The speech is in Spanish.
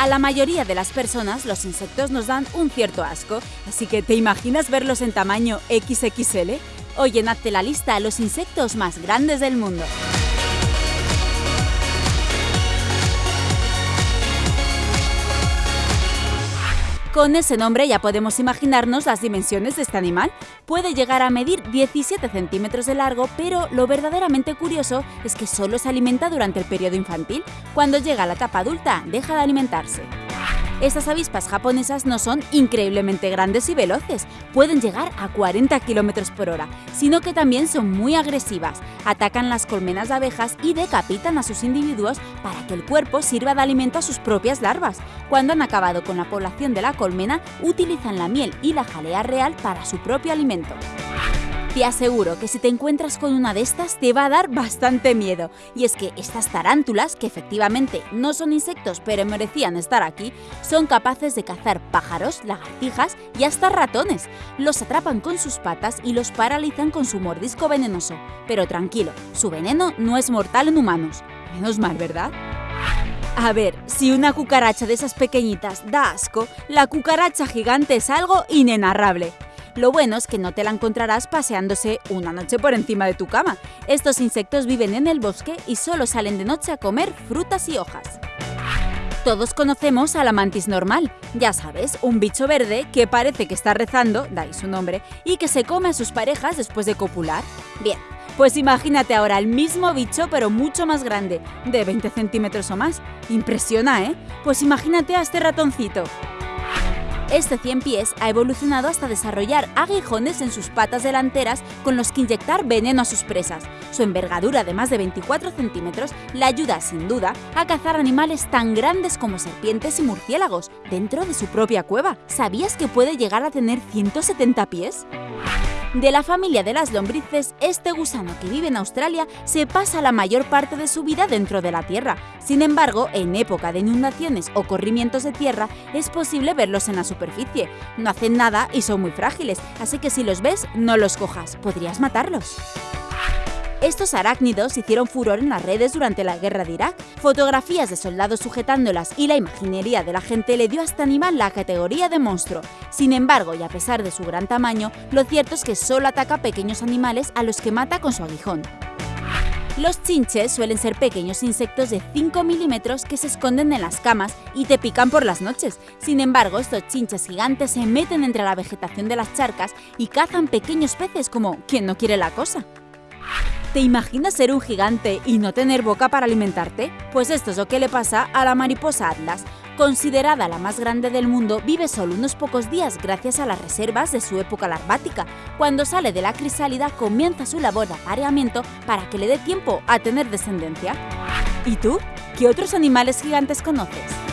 A la mayoría de las personas los insectos nos dan un cierto asco, así que ¿te imaginas verlos en tamaño XXL? Oye, hazte la lista a los insectos más grandes del mundo. Con ese nombre ya podemos imaginarnos las dimensiones de este animal. Puede llegar a medir 17 centímetros de largo, pero lo verdaderamente curioso es que solo se alimenta durante el periodo infantil. Cuando llega a la etapa adulta, deja de alimentarse. Estas avispas japonesas no son increíblemente grandes y veloces, pueden llegar a 40 km por hora, sino que también son muy agresivas, atacan las colmenas de abejas y decapitan a sus individuos para que el cuerpo sirva de alimento a sus propias larvas. Cuando han acabado con la población de la colmena, utilizan la miel y la jalea real para su propio alimento. Te aseguro que si te encuentras con una de estas te va a dar bastante miedo. Y es que estas tarántulas, que efectivamente no son insectos pero merecían estar aquí, son capaces de cazar pájaros, lagartijas y hasta ratones. Los atrapan con sus patas y los paralizan con su mordisco venenoso. Pero tranquilo, su veneno no es mortal en humanos. Menos mal, ¿verdad? A ver, si una cucaracha de esas pequeñitas da asco, la cucaracha gigante es algo inenarrable. Lo bueno es que no te la encontrarás paseándose una noche por encima de tu cama. Estos insectos viven en el bosque y solo salen de noche a comer frutas y hojas. Todos conocemos a la mantis normal, ya sabes, un bicho verde que parece que está rezando, da ahí su nombre, y que se come a sus parejas después de copular. Bien, pues imagínate ahora el mismo bicho pero mucho más grande, de 20 centímetros o más. Impresiona, ¿eh? Pues imagínate a este ratoncito. Este 100 pies ha evolucionado hasta desarrollar aguijones en sus patas delanteras con los que inyectar veneno a sus presas. Su envergadura de más de 24 centímetros le ayuda, sin duda, a cazar animales tan grandes como serpientes y murciélagos dentro de su propia cueva. ¿Sabías que puede llegar a tener 170 pies? De la familia de las lombrices, este gusano que vive en Australia se pasa la mayor parte de su vida dentro de la tierra. Sin embargo, en época de inundaciones o corrimientos de tierra, es posible verlos en la superficie. No hacen nada y son muy frágiles, así que si los ves, no los cojas, podrías matarlos. Estos arácnidos hicieron furor en las redes durante la guerra de Irak. Fotografías de soldados sujetándolas y la imaginería de la gente le dio a este animal la categoría de monstruo. Sin embargo, y a pesar de su gran tamaño, lo cierto es que solo ataca pequeños animales a los que mata con su aguijón. Los chinches suelen ser pequeños insectos de 5 milímetros que se esconden en las camas y te pican por las noches. Sin embargo, estos chinches gigantes se meten entre la vegetación de las charcas y cazan pequeños peces como quien no quiere la cosa. ¿Te imaginas ser un gigante y no tener boca para alimentarte? Pues esto es lo que le pasa a la mariposa atlas. Considerada la más grande del mundo, vive solo unos pocos días gracias a las reservas de su época larvática. Cuando sale de la crisálida comienza su labor de apareamiento para que le dé tiempo a tener descendencia. ¿Y tú? ¿Qué otros animales gigantes conoces?